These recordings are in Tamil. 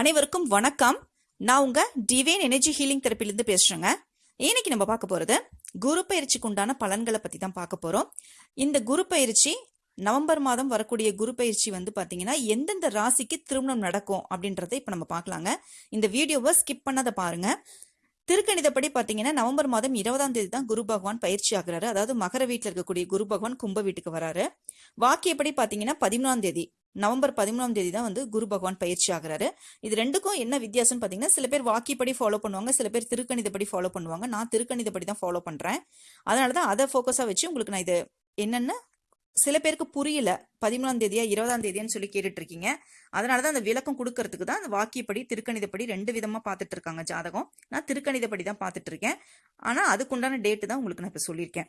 அனைவருக்கும் வணக்கம். நான் உங்க டிவைன் எனர்ஜி ஹீலிங் தெரப்பிலிருந்து பேசுறேங்க. இன்னைக்கு நம்ம பார்க்க போறது குரு பயிற்சிக்கு உண்டான பலன்களை பத்தி தான் பார்க்க போறோம். இந்த குரு பயிற்சி நவம்பர் மாதம் வரக்கூடிய குரு பயிற்சி வந்து பார்த்தீங்கன்னா எந்தெந்த ராசிக்கு திருமணம் நடக்கும் அப்படின்றத இப்போ நம்ம பார்க்கலாங்க. இந்த வீடியோவை ஸ்கிப் பண்ணாத பாருங்க. திருக்கணிதப்படி பார்த்தீங்கன்னா நவம்பர் மாதம் இருபதாம் தேதி தான் குரு பகவான் பயிற்சி ஆகிறாரு. அதாவது மகர வீட்டில் இருக்கக்கூடிய குரு பகவான் கும்ப வீட்டுக்கு வராரு. வாக்கியப்படி பார்த்தீங்கன்னா பதிமூணாம் தேதி நவம்பர் பதிமூணாம் தேதி தான் வந்து குரு பகவான் பயிற்சி ஆகிறாரு. இது ரெண்டுக்கும் என்ன வித்தியாசம்னு பார்த்தீங்கன்னா சில பேர் வாக்கியப்படி ஃபாலோ பண்ணுவாங்க சில பேர் திருக்கணிதப்படி ஃபாலோ பண்ணுவாங்க. நான் திருக்கணிதப்படி தான் ஃபாலோ பண்ணுறேன் அதனால தான் அதை ஃபோக்கஸாக வச்சு உங்களுக்கு நான் இது என்னென்ன சில பேருக்கு புரியல. பதிமூணாம் தேதியா இருபதாம் தேதியான்னு சொல்லி கேட்டுட்டு இருக்கீங்க அதனாலதான் அந்த விளக்கம் கொடுக்கறதுக்கு தான் அந்த வாக்கியப்படி திருக்கணிதப்படி ரெண்டு விதமா பார்த்துட்டு இருக்காங்க ஜாதகம். நான் திருக்கணிதப்படி தான் பார்த்துட்டு இருக்கேன் ஆனா அதுக்குண்டான டேட்டு தான் உங்களுக்கு நான் இப்ப சொல்லியிருக்கேன்.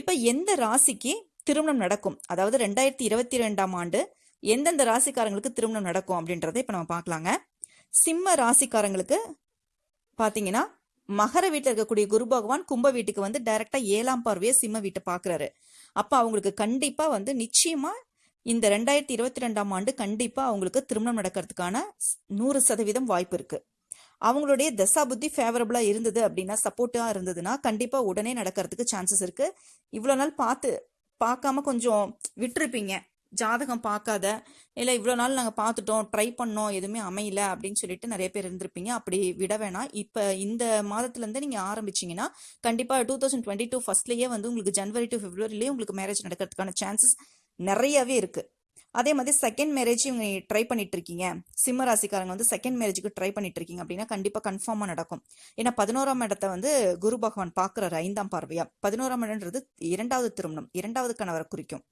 இப்ப எந்த ராசிக்கு திருமணம் நடக்கும்? அதாவது ரெண்டாயிரத்தி இருபத்தி ரெண்டாம் ஆண்டு எந்தெந்த ராசிக்காரங்களுக்கு திருமணம் நடக்கும் அப்படின்றத இப்ப நம்ம பார்க்கலாங்க. சிம்ம ராசிக்காரங்களுக்கு பாத்தீங்கன்னா மகர வீட்டில் இருக்கக்கூடிய குரு பகவான் கும்ப வீட்டுக்கு வந்து டைரக்டா ஏழாம் பார்வையை சிம்ம வீட்டை பாக்குறாரு அப்போ அவங்களுக்கு கண்டிப்பாக வந்து நிச்சயமாக இந்த ரெண்டாயிரத்தி இருபத்தி ரெண்டாம் ஆண்டு கண்டிப்பாக அவங்களுக்கு திருமணம் நடக்கிறதுக்கான நூறு சதவீதம் வாய்ப்பு இருக்குது அவங்களுடைய தசா புத்தி ஃபேவரபுளாக இருந்தது அப்படின்னா சப்போர்ட்டாக இருந்ததுன்னா கண்டிப்பாக உடனே நடக்கிறதுக்கு சான்சஸ் இருக்குது இவ்வளோ நாள் பார்த்து பார்க்காம கொஞ்சம் விட்டுருப்பீங்க. ஜாதகம் பார்க்காத இல்லை இவ்வளோ நாள் நாங்கள் பார்த்துட்டோம் ட்ரை பண்ணோம் எதுவுமே அமையல அப்படின்னு சொல்லிட்டு நிறைய பேர் இருந்திருப்பீங்க. அப்படி விட வேணாம். இப்போ இந்த மாதத்துலேருந்து நீங்கள் ஆரம்பிச்சீங்கன்னா கண்டிப்பாக டூ தௌசண்ட் டுவெண்ட்டி டூ ஃபர்ஸ்ட்லேயே வந்து உங்களுக்கு ஜனவரி டு பிப்ரவரிலேயே உங்களுக்கு மேரேஜ் நடக்கிறதுக்கான சான்சஸ் நிறையவே இருக்குது அதே மாதிரி செகண்ட் மேரேஜ் இவங்க ட்ரை பண்ணிட்டு இருக்கீங்க சிம்ம ராசிக்காரங்க வந்து செகண்ட் மேரேஜுக்கு ட்ரை பண்ணிட்டு இருக்கீங்க அப்படின்னா கண்டிப்பாக கன்ஃபார்மாக நடக்கும். ஏன்னா பதினோராம் இடத்த வந்து குரு பகவான் பார்க்குறாரு ஐந்தாம் பார்வையா. பதினோராம் இடம்ன்றது இரண்டாவது திருமணம் இரண்டாவது கணவரை குறிக்கும்.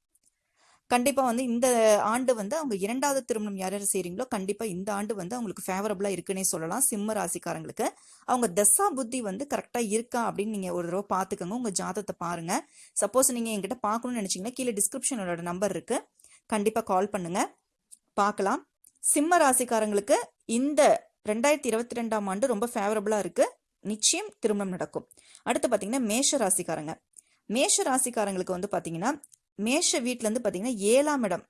கண்டிப்பாக வந்து இந்த ஆண்டு வந்து அவங்க இரண்டாவது திருமணம் யார் யார் செய்கிறீங்களோ கண்டிப்பாக இந்த ஆண்டு வந்து அவங்களுக்கு ஃபேவரபுளாக இருக்குன்னே சொல்லலாம். சிம்ம ராசிக்காரங்களுக்கு. அவங்க தசா புத்தி வந்து கரெக்டாக இருக்கா அப்படின்னு நீங்கள் ஒரு தடவை பார்த்துக்கோங்க. உங்கள் ஜாதகத்தை பாருங்கள் சப்போஸ் நீங்கள் என்கிட்ட பார்க்கணும்னு நினச்சிங்கன்னா கீழே டிஸ்கிரிப்ஷனோட நம்பர் இருக்குது கண்டிப்பாக கால் பண்ணுங்கள் பார்க்கலாம். சிம்ம ராசிக்காரங்களுக்கு இந்த ரெண்டாயிரத்தி இருபத்தி ரெண்டாம் ஆண்டு ரொம்ப ஃபேவரபுளாக இருக்குது நிச்சயம் திருமணம் நடக்கும். அடுத்து பார்த்தீங்கன்னா மேஷ ராசிக்காரங்க. மேஷ ராசிக்காரங்களுக்கு வந்து பார்த்தீங்கன்னா மேஷ வீட்டுல இருந்து பாத்தீங்கன்னா ஏழாம் இடம்.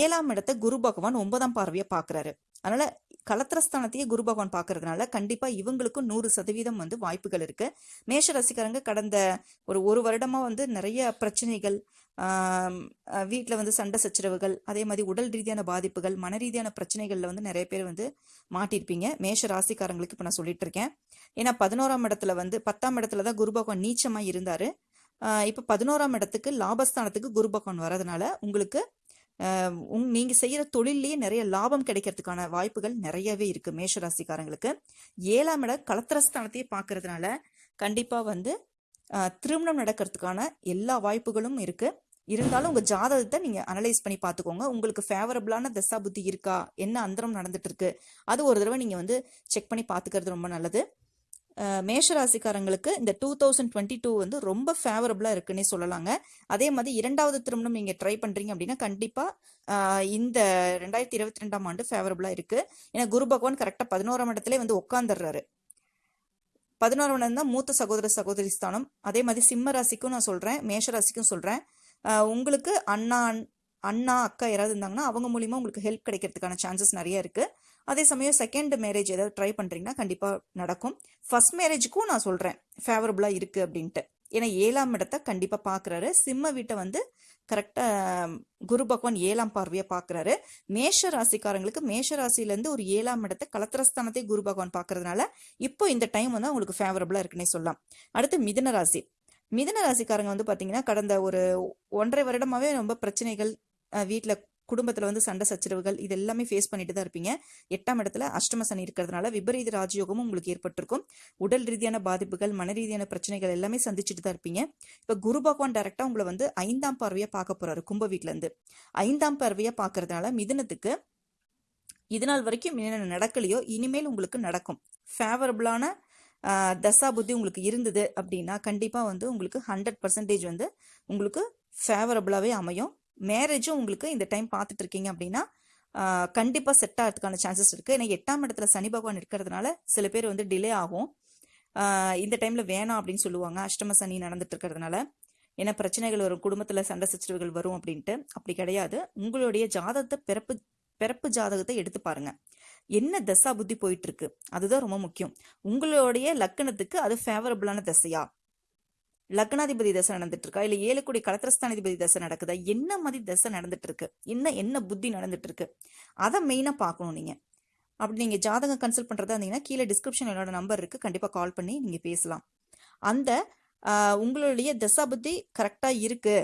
ஏழாம் இடத்தை குரு பகவான் ஒன்பதாம் பார்வையை பாக்குறாரு. அதனால கலத்திரஸ்தானத்தையே குரு பகவான் பாக்குறதுனால கண்டிப்பா இவங்களுக்கும் நூறு சதவீதம் வந்து வாய்ப்புகள் இருக்கு. மேஷ ரசிகரங்க கடந்த ஒரு ஒரு வருடமா வந்து நிறைய பிரச்சனைகள் வீட்டில் வந்து சண்டை சச்சரவுகள் அதே மாதிரி உடல் ரீதியான பாதிப்புகள் மன ரீதியான பிரச்சனைகள்ல வந்து நிறைய பேர் வந்து மாட்டிருப்பீங்க. மேஷ ராசிக்காரங்களுக்கு இப்ப நான் சொல்லிட்டு இருக்கேன். ஏன்னா பதினோராம் இடத்துல வந்து பத்தாம் இடத்துல தான் குரு பகவான் நீச்சமா இருந்தாரு. இப்போ பதினோராம் இடத்துக்கு லாபஸ்தானத்துக்கு குரு பகவான் வரதுனால உங்களுக்கு உங்- நீங்கள் செய்கிற தொழிலேயே நிறைய லாபம் கிடைக்கிறதுக்கான வாய்ப்புகள் நிறையவே இருக்குது மேஷராசிக்காரங்களுக்கு. ஏழாம் இடம் கலத்திரஸ்தானத்தையே பார்க்கறதுனால கண்டிப்பாக வந்து திருமணம் நடக்கிறதுக்கான எல்லா வாய்ப்புகளும் இருக்குது இருந்தாலும் உங்கள் ஜாதகத்தை நீங்கள் அனலைஸ் பண்ணி பார்த்துக்கோங்க உங்களுக்கு ஃபேவரபிளான தசா புத்தி இருக்கா? என்ன அந்தரம் நடந்துட்டு இருக்கு? அது ஒரு தடவை நீங்கள் வந்து செக் பண்ணி பார்த்துக்கிறது ரொம்ப நல்லது. மேஷராசிக்காரங்களுக்கு மேஷ ராசிக்காரங்களுக்கு இந்த டூ தௌசண்ட் டுவெண்ட்டி டூ வந்து ரொம்ப ஃபேவரபுளாக இருக்குன்னே சொல்லலாங்க. அதே மாதிரி இரண்டாவது திருமணம் நீங்கள் ட்ரை பண்ணுறீங்க அப்படின்னா கண்டிப்பாக இந்த ரெண்டாயிரத்தி இருபத்தி ரெண்டாம் ஆண்டு ஃபேவரபுளாக இருக்குது ஏன்னா குரு பகவான் கரெக்டாக பதினோராம் இடத்துல வந்து உட்காந்துடுறாரு பதினோராம் இடம் தான் மூத்த சகோதர சகோதரி ஸ்தானம். அதே மாதிரி சிம்ம ராசிக்கும் நான் சொல்கிறேன் மேஷ ராசிக்கும் சொல்கிறேன் உங்களுக்கு அண்ணா அண்ணா அக்கா யாராவது இருந்தாங்கன்னா அவங்க மூலிமா உங்களுக்கு ஹெல்ப் கிடைக்கிறதுக்கான சான்சஸ் நிறைய இருக்குது அதே சமயம் செகண்ட் மேரேஜ் ஏதாவது ட்ரை பண்ணுறீங்கன்னா கண்டிப்பாக நடக்கும். ஃபர்ஸ்ட் மேரேஜுக்கும் நான் சொல்கிறேன் ஃபேவரபுளாக இருக்குது அப்படின்ட்டு. ஏன்னா ஏழாம் இடத்த கண்டிப்பாக பார்க்குறாரு சிம்ம வீட்டை வந்து கரெக்டாக குரு பகவான் ஏழாம் பார்வையாக பார்க்குறாரு மேஷ ராசிக்காரங்களுக்கு மேஷ ராசியிலேருந்து ஒரு ஏழாம் இடத்தை கலத்திரஸ்தானத்தை குரு பகவான் பார்க்கறதுனால இப்போ இந்த டைம் வந்து அவங்களுக்கு ஃபேவரபுளாக இருக்குன்னே சொல்லலாம். அடுத்து மிதுன ராசி. மிதுன ராசிக்காரங்க வந்து பார்த்தீங்கன்னா கடந்த ஒரு ஒன்றரை வருடமாகவே ரொம்ப பிரச்சனைகள் வீட்டில் குடும்பத்தில் வந்து சண்டை சச்சரவுகள் இது எல்லாமே ஃபேஸ் பண்ணிட்டு தான் இருப்பீங்க. எட்டாம் இடத்துல அஷ்டம சனி இருக்கிறதுனால விபரீத ராஜயோகமும் உங்களுக்கு ஏற்பட்டிருக்கும். உடல் ரீதியான பாதிப்புகள் மன ரீதியான பிரச்சனைகள் எல்லாமே சந்திச்சுட்டு தான் இருப்பீங்க. இப்போ குரு பகவான் டைரக்டா உங்களை வந்து ஐந்தாம் பார்வையா பார்க்க போறாரு கும்ப வீட்ல இருந்து. ஐந்தாம் பார்வையா பார்க்கறதுனால மிதுனத்துக்கு இது நாள் வரைக்கும் என்ன நடக்கலையோ இனிமேல் உங்களுக்கு நடக்கும். ஃபேவரபுளான தசா புத்தி உங்களுக்கு இருந்தது அப்படின்னா கண்டிப்பாக வந்து உங்களுக்கு ஹண்ட்ரட் பர்சன்டேஜ் வந்து உங்களுக்கு ஃபேவரபுளாகவே அமையும். மேரேஜும் உங்களுக்கு இந்த டைம் பார்த்துட்டு இருக்கீங்க அப்படின்னா கண்டிப்பாக செட் ஆகிறதுக்கான சான்சஸ் இருக்குது ஏன்னா எட்டாம் இடத்துல சனி பகவான் இருக்கிறதுனால சில பேர் வந்து டிலே ஆகும். இந்த டைமில் வேணாம் அப்படின்னு சொல்லுவாங்க. அஷ்டம சனி நடந்துட்டு இருக்கிறதுனால. ஏன்னா பிரச்சனைகள் வரும். குடும்பத்தில் சண்டை சச்சரவுகள் வரும் அப்படின்ட்டு. அப்படி கிடையாது. உங்களுடைய ஜாதகத்தை பிறப்பு பிறப்பு ஜாதகத்தை எடுத்து பாருங்க. என்ன தசா புத்தி போயிட்டு இருக்கு அதுதான் ரொம்ப முக்கியம். உங்களுடைய லக்கணத்துக்கு அது ஃபேவரபுளான தசையா? லக்னாதிபதி தசை நடந்துட்டு இருக்கா இல்ல ஏழு கோடி கலத்திரஸ்தானாதிபதி தசை நடக்குதா? என்ன மாதிரி தசை நடந்துட்டு இருக்கு என்ன என்ன புத்தி நடந்துட்டு இருக்கு அதை மெயினா பார்க்கணும் நீங்க. அப்படி நீங்க ஜாதகம் கன்சல்ட் பண்றதா இருந்தீங்கன்னா கீழே டிஸ்கிரிப்ஷன் என்னோட நம்பர் இருக்கு. கண்டிப்பா கால் பண்ணி நீங்க பேசலாம். அந்த உங்களுடைய தசா புத்தி கரெக்டா இருக்கு.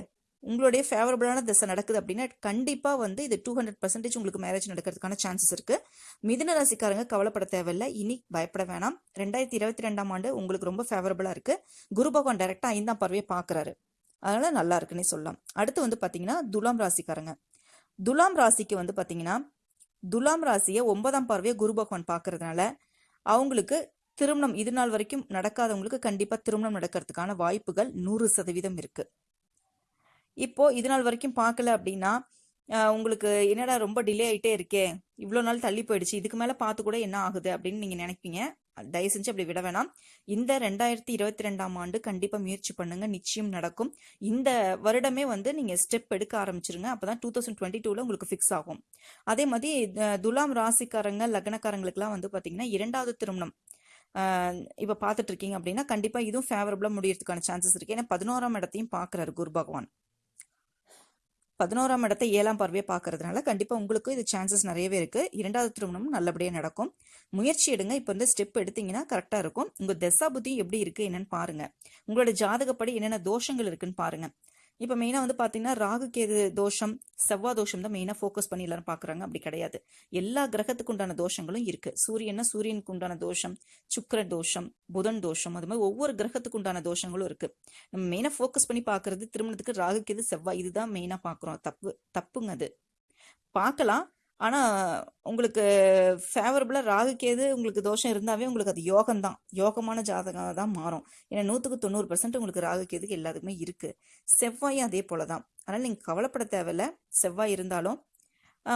உங்களுடைய ஃபேவரபுளான திசை நடக்குது அப்படின்னா கண்டிப்பாக வந்து இது டூ ஹண்ட்ரட் பர்சன்டேஜ் உங்களுக்கு மேரேஜ் நடக்கிறதுக்கான சான்சஸ் இருக்குது மிதுன ராசிக்காரங்க கவலைப்பட தேவையில்லை. இனி பயப்பட வேணாம். ரெண்டாயிரத்தி இருபத்தி ரெண்டாம் ஆண்டு உங்களுக்கு ரொம்ப ஃபேவரபுளாக இருக்குது குரு பகவான் டைரெக்டாக ஐந்தாம் பார்வையை பார்க்கறாரு. அதனால் நல்லா இருக்குன்னே சொல்லலாம். அடுத்து வந்து பார்த்தீங்கன்னா துலாம் ராசிக்காரங்க. துலாம் ராசிக்கு வந்து பார்த்தீங்கன்னா துலாம் ராசியை ஒன்பதாம் பார்வையை குரு பகவான் பார்க்கறதுனால அவங்களுக்கு திருமணம் இது நாள் வரைக்கும் நடக்காதவங்களுக்கு கண்டிப்பாக திருமணம் நடக்கிறதுக்கான வாய்ப்புகள் நூறு சதவீதம் இருக்குது இப்போ இது நாள் வரைக்கும் பார்க்கல அப்படின்னா உங்களுக்கு என்னடா ரொம்ப டிலே ஆயிட்டே இருக்கே? இவ்வளோ நாள் தள்ளி போயிடுச்சு. இதுக்கு மேலே பார்த்து கூட என்ன ஆகுது அப்படின்னு நீங்கள் நினைப்பீங்க. தயவு செஞ்சு அப்படி விட வேணாம். இந்த ரெண்டாயிரத்தி இருபத்தி ரெண்டாம் ஆண்டு கண்டிப்பா முயற்சி பண்ணுங்க. நிச்சயம் நடக்கும். இந்த வருடமே வந்து நீங்க ஸ்டெப் எடுக்க ஆரம்பிச்சிருங்க. அப்பதான் டூ தௌசண்ட் டுவெண்ட்டி டூல உங்களுக்கு ஃபிக்ஸ் ஆகும். அதே மாதிரி துலாம் ராசிக்காரங்க லக்னக்காரங்களுக்குலாம் வந்து பாத்தீங்கன்னா இரண்டாவது திருமணம். ஆஹ், இப்ப பார்த்துட்டு இருக்கீங்க அப்படின்னா கண்டிப்பா இதுவும் ஃபேவரபிளா முடியறதுக்கான சான்சஸ் இருக்கு. ஏன்னா பதினோராம் இடத்தையும் பார்க்கறாரு குரு பகவான். பதினோராம் இடத்தை ஏழாம் பார்வையை பார்க்கறதுனால கண்டிப்பாக உங்களுக்கு இது சான்சஸ் நிறையவே இருக்குது இரண்டாவது திருமணமும் நல்லபடியாக நடக்கும். முயற்சி எடுங்க. இப்போ வந்து ஸ்டெப் எடுத்தீங்கன்னா கரெக்டாக இருக்கும். உங்கள் தசா புத்தி எப்படி இருக்குது என்னன்னு பாருங்கள் உங்களோட ஜாதகப்படி என்னென்ன தோஷங்கள் இருக்குன்னு பாருங்கள் இப்போ மெயினாக வந்து பார்த்தீங்கன்னா ராகு கேது தோஷம் செவ்வாய் தோஷம் தான் மெயினாக ஃபோக்கஸ் பண்ணி எல்லாரும் பார்க்குறாங்க அப்படி கிடையாது. எல்லா கிரகத்துக்கு உண்டான தோஷங்களும் இருக்குது சூரியன்னா சூரியனுக்கு உண்டான தோஷம் சுக்கர தோஷம் புதன் தோஷம் அது மாதிரி ஒவ்வொரு கிரகத்துக்கு உண்டான தோஷங்களும் இருக்குது நம்ம மெயினாக ஃபோக்கஸ் பண்ணி பார்க்குறது திருமணத்துக்கு ராகு கேது செவ்வாய் இதுதான் மெயினாக பார்க்குறோம் தப்பு தப்புங்க அது. பார்க்கலாம் ஆனால் உங்களுக்கு ஃபேவரபுளாக ராகு கேது உங்களுக்கு தோஷம் இருந்தாவே உங்களுக்கு அது யோகம் தான் யோகமான ஜாதகம் தான் மாறும். ஏன்னா நூற்றுக்கு தொண்ணூறு பர்சன்ட் உங்களுக்கு ராகுக்கேதுக்கு எல்லாத்துக்குமே இருக்குது செவ்வாயும் அதே போலதான். அதனால் நீங்கள் கவலைப்பட தேவையில்ல. செவ்வாய் இருந்தாலும்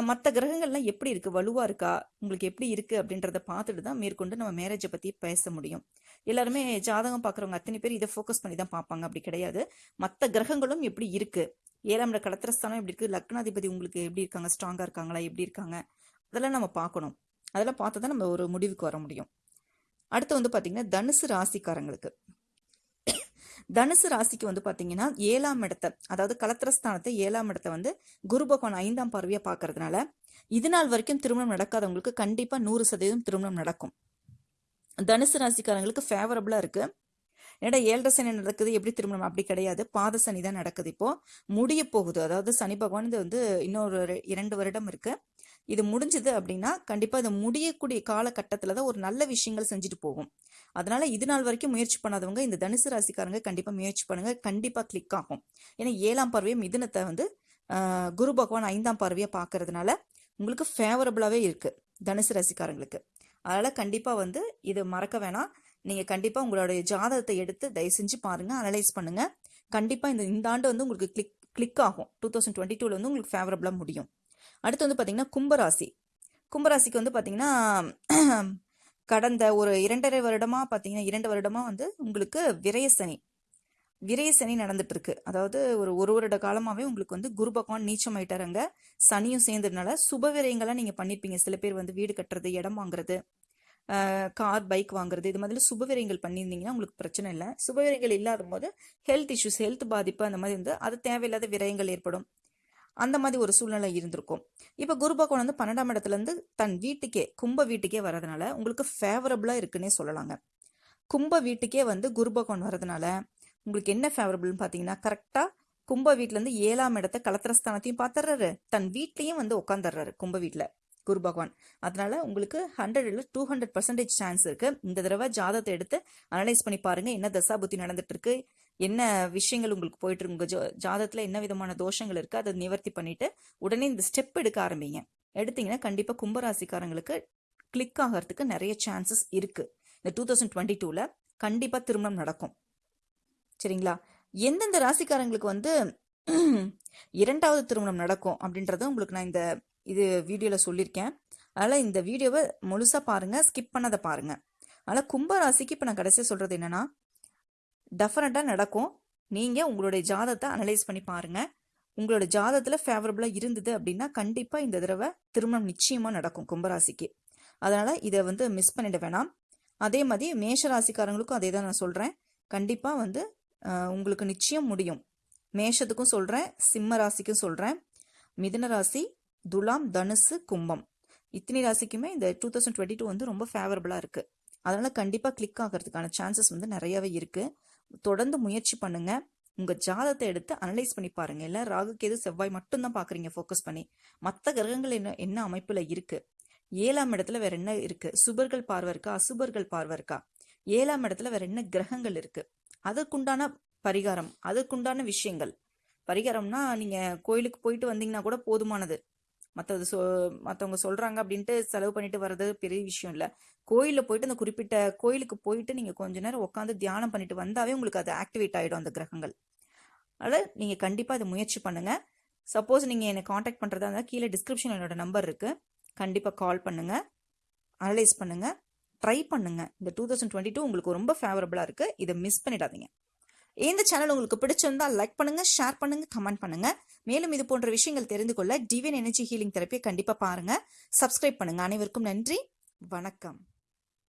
மற்ற கிரகங்கள்லாம் எப்படி இருக்குது வலுவாக இருக்கா? உங்களுக்கு எப்படி இருக்குது அப்படின்றத பார்த்துட்டு தான் மேற்கொண்டு நம்ம மேரேஜை பற்றி பேச முடியும். எல்லாருமே ஜாதகம் பார்க்குறவங்க அத்தனை பேர் இதை ஃபோக்கஸ் பண்ணி தான் பார்ப்பாங்க. அப்படி கிடையாது. மற்ற கிரகங்களும் எப்படி இருக்குது ஏழாம் இட கடத்திரஸ்தானம் எப்படி இருக்குது லக்னாதிபதி உங்களுக்கு எப்படி இருக்காங்க? ஸ்ட்ராங்காக இருக்காங்களா? எப்படி இருக்காங்க? அதெல்லாம் நம்ம பார்க்கணும். அதெல்லாம் பார்த்து தான் நம்ம ஒரு முடிவுக்கு வர முடியும். அடுத்து வந்து பார்த்திங்கன்னா தனுசு ராசிக்காரங்களுக்கு. தனுசு ராசிக்கு வந்து பார்த்தீங்கன்னா ஏழாம் இடத்தை அதாவது கலத்திரஸ்தானத்தை ஏழாம் இடத்தை வந்து குரு பகவான் ஐந்தாம் பார்வையை பார்க்கறதுனால இது நாள் வரைக்கும் திருமணம் நடக்காதவங்களுக்கு கண்டிப்பாக நூறு சதவீதம் திருமணம் நடக்கும். தனுசு ராசிக்காரங்களுக்கு ஃபேவரபுளாக இருக்கு. என்னடா ஏழரை சனி நடக்குது எப்படி திருமணம்? அப்படி கிடையாது. பாத சனி தான் நடக்குது இப்போ. முடிய போகுது. அதாவது சனி பகவான் இது வந்து இன்னொரு இரண்டு வருடம் இருக்குது இது முடிஞ்சது அப்படின்னா கண்டிப்பாக இது முடியக்கூடிய காலகட்டத்தில் தான் ஒரு நல்ல விஷயங்கள் செஞ்சுட்டு போகும். அதனால் இது நாள் வரைக்கும் முயற்சி பண்ணாதவங்க இந்த தனுசு ராசிக்காரங்க கண்டிப்பாக முயற்சி பண்ணுங்கள் கண்டிப்பாக கிளிக் ஆகும். ஏன்னா ஏழாம் பார்வையை மிதுனத்தை வந்து குரு பகவான் ஐந்தாம் பறவையை பார்க்கறதுனால உங்களுக்கு ஃபேவரபுளாகவே இருக்குது தனுசு ராசிக்காரங்களுக்கு. அதனால் கண்டிப்பாக வந்து இது மறக்க வேணாம். நீங்கள் கண்டிப்பாக உங்களுடைய ஜாதகத்தை எடுத்து தயவு செஞ்சு பாருங்கள் அனலைஸ் பண்ணுங்கள் கண்டிப்பாக இந்த இந்த ஆண்டு வந்து உங்களுக்கு கிளிக் கிளிக் ஆகும். டூ தௌசண்ட் டுவெண்ட்டி டூவில் வந்து உங்களுக்கு ஃபேவரபுளாக முடியும். அடுத்து வந்து பார்த்திங்கன்னா கும்பராசி. கும்பராசிக்கு வந்து பார்த்திங்கன்னா கடந்த ஒரு இரண்டரை வருடமாக பார்த்தீங்கன்னா இரண்டு வருடமாக வந்து உங்களுக்கு விரயசனி விரயசனி விரய சனி நடந்துட்டு இருக்கு அதாவது ஒரு ஒரு வருட காலமாகவே உங்களுக்கு வந்து குரு பகவான் அங்கே சனியும் சேர்ந்ததுனால சுப விரயங்கள்லாம் நீங்கள் பண்ணியிருப்பீங்க சில பேர் வந்து வீடு கட்டுறது இடம் வாங்குறது கார் பைக் வாங்குறது இது மாதிரி சுப விரயங்கள் பண்ணியிருந்தீங்கன்னா உங்களுக்கு பிரச்சனை இல்லை. சுப விரயங்கள் இல்லாத போது ஹெல்த் இஷ்யூஸ் ஹெல்த் பாதிப்பு அந்த மாதிரி வந்து அது தேவையில்லாத விரயங்கள் ஏற்படும். அந்த மாதிரி ஒரு சூழ்நிலை இருந்திருக்கும். இப்போ குரு பகவான் வந்து பன்னெண்டாம் இடத்துலேருந்து தன் வீட்டுக்கே கும்ப வீட்டுக்கே வர்றதுனால உங்களுக்கு ஃபேவரபுளாக இருக்குன்னே சொல்லலாங்க. கும்ப வீட்டுக்கே வந்து குரு பகவான் வர்றதுனால உங்களுக்கு என்ன ஃபேவரபிள்னு பார்த்தீங்கன்னா கரெக்டாக கும்ப வீட்டிலேருந்து ஏழாம் இடத்த கலத்திரஸ்தானத்தையும் பார்த்துறாரு தன் வீட்லேயும் வந்து உட்காந்துடுறாரு கும்ப வீட்டில் குரு பகவான். அதனால உங்களுக்கு ஹண்ட்ரட்ல டூ ஹண்ட்ரட் பர்சன்டேஜ் சான்ஸ் இருக்கு. இந்த தடவை ஜாதகத்தை எடுத்து அனலைஸ் பண்ணி பாருங்க என்ன தசா புத்தி நடந்துட்டு இருக்கு என்ன விஷயங்கள் உங்களுக்கு போயிட்டு இருக்கு? உங்க ஜாதத்துல என்ன விதமான தோஷங்கள் இருக்கு? அதை நிவர்த்தி பண்ணிட்டு உடனே இந்த ஸ்டெப் எடுக்க ஆரம்பிங்க. எடுத்தீங்கன்னா கண்டிப்பா கும்பராசிக்காரங்களுக்கு கிளிக் ஆகிறதுக்கு நிறைய சான்சஸ் இருக்கு. இந்த டூ தௌசண்ட் டுவெண்ட்டி டூல கண்டிப்பா திருமணம் நடக்கும். சரிங்களா? எந்தெந்த ராசிக்காரங்களுக்கு வந்து இரண்டாவது திருமணம் நடக்கும் அப்படின்றத உங்களுக்கு நான் இந்த இது வீடியோவில் சொல்லியிருக்கேன். அதனால் இந்த வீடியோவை முழுசாக பாருங்கள் ஸ்கிப் பண்ணாத பாருங்கள் அதனால் கும்பராசிக்கு இப்போ நான் கடைசியாக சொல்கிறது என்னென்னா டெஃபினட்டாக நடக்கும். நீங்கள் உங்களுடைய ஜாதத்தை அனலைஸ் பண்ணி பாருங்கள் உங்களோட ஜாதத்தில் ஃபேவரபுளாக இருந்தது அப்படின்னா கண்டிப்பாக இந்த தடவை திருமணம் நிச்சயமாக நடக்கும் கும்பராசிக்கு. அதனால் இதை வந்து மிஸ் பண்ணிட வேணாம். அதே மாதிரி மேஷ ராசிக்காரங்களுக்கும் அதே தான் நான் சொல்கிறேன் கண்டிப்பாக வந்து உங்களுக்கு நிச்சயம் முடியும். மேஷத்துக்கும் சொல்கிறேன் சிம்ம ராசிக்கும் சொல்கிறேன் மிதுன ராசி துலாம் தனுசு கும்பம். இத்தனை ராசிக்குமே இந்த டூ தௌசண்ட் டுவெண்ட்டி டூ வந்து ரொம்ப ஃபேவரபுளாக இருக்குது அதனால் கண்டிப்பாக கிளிக் ஆகிறதுக்கான சான்சஸ் வந்து நிறையவே இருக்குது தொடர்ந்து முயற்சி பண்ணுங்க. உங்கள் ஜாதத்தை எடுத்து அனலைஸ் பண்ணி பாருங்க. இல்லை ராகு கேது செவ்வாய் மட்டும்தான் பார்க்குறீங்க ஃபோக்கஸ் பண்ணி. மற்ற கிரகங்கள் என்ன என்ன அமைப்பில் இருக்குது ஏழாம் இடத்துல வேற என்ன இருக்குது சுபர்கள் பார்வை இருக்கா? அசுபர்கள் பார்வை இருக்கா? ஏழாம் இடத்துல வேற என்ன கிரகங்கள் இருக்குது அதற்குண்டான பரிகாரம் அதற்குண்டான விஷயங்கள். பரிகாரம்னா நீங்கள் கோயிலுக்கு போயிட்டு வந்தீங்கன்னா கூட போதுமானது. மற்றது சொ மற்றவங்க சொல்கிறாங்க அப்படின்ட்டு செலவு பண்ணிட்டு வர்றது பெரிய விஷயம் இல்லை. கோயிலில் போயிட்டு அந்த குறிப்பிட்ட கோயிலுக்கு போயிட்டு நீங்கள் கொஞ்ச நேரம் உட்காந்து தியானம் பண்ணிட்டு வந்தாவே உங்களுக்கு அது ஆக்டிவேட் ஆகிடும் அந்த கிரகங்கள். அதனால் நீங்கள் கண்டிப்பாக அதை முயற்சி பண்ணுங்கள் சப்போஸ் நீங்கள் என்னை காண்டாக்ட் பண்ணுறதா இருந்தால் கீழே டிஸ்கிரிப்ஷன் என்னோட நம்பர் இருக்குது கண்டிப்பாக கால் பண்ணுங்கள் அனலைஸ் பண்ணுங்கள் ட்ரை பண்ணுங்கள் இந்த டூ தௌசண்ட் டுவெண்ட்டி டூ உங்களுக்கு ரொம்ப ஃபேவரபுளாக இருக்குது இதை மிஸ் பண்ணிடாதீங்க. இந்த சேனல் உங்களுக்கு பிடிச்சிருந்தால் லைக் பண்ணுங்க ஷேர் பண்ணுங்க கமெண்ட் பண்ணுங்க. மேலும் இது போன்ற விஷயங்கள் தெரிந்து கொள்ள டிவியன் எனர்ஜி ஹீலிங் தெரப்பியை கண்டிப்பாக பாருங்க. சப்ஸ்கிரைப் பண்ணுங்க. அனைவருக்கும் நன்றி. வணக்கம்.